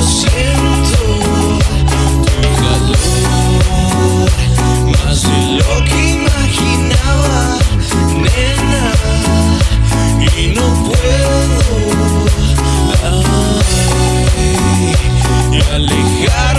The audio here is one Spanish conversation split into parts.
Siento. Tu calor más de lo que imaginaba nena. Y no puedo. Alejar.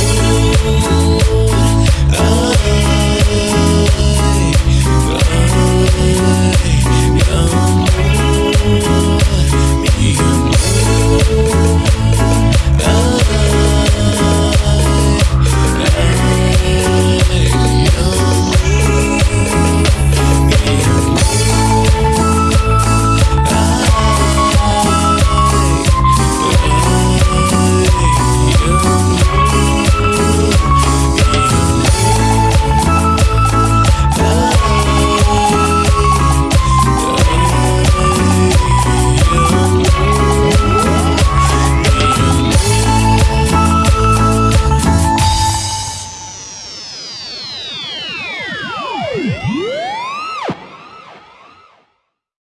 Ooh.